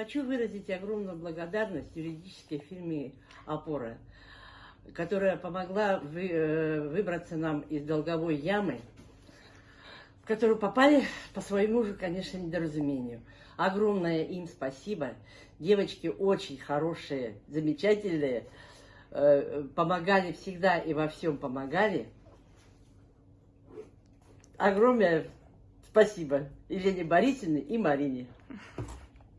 Хочу выразить огромную благодарность юридической фирме «Опора», которая помогла вы, э, выбраться нам из долговой ямы, в которую попали по своему же, конечно, недоразумению. Огромное им спасибо. Девочки очень хорошие, замечательные, э, помогали всегда и во всем помогали. Огромное спасибо Елене Борисовне и Марине.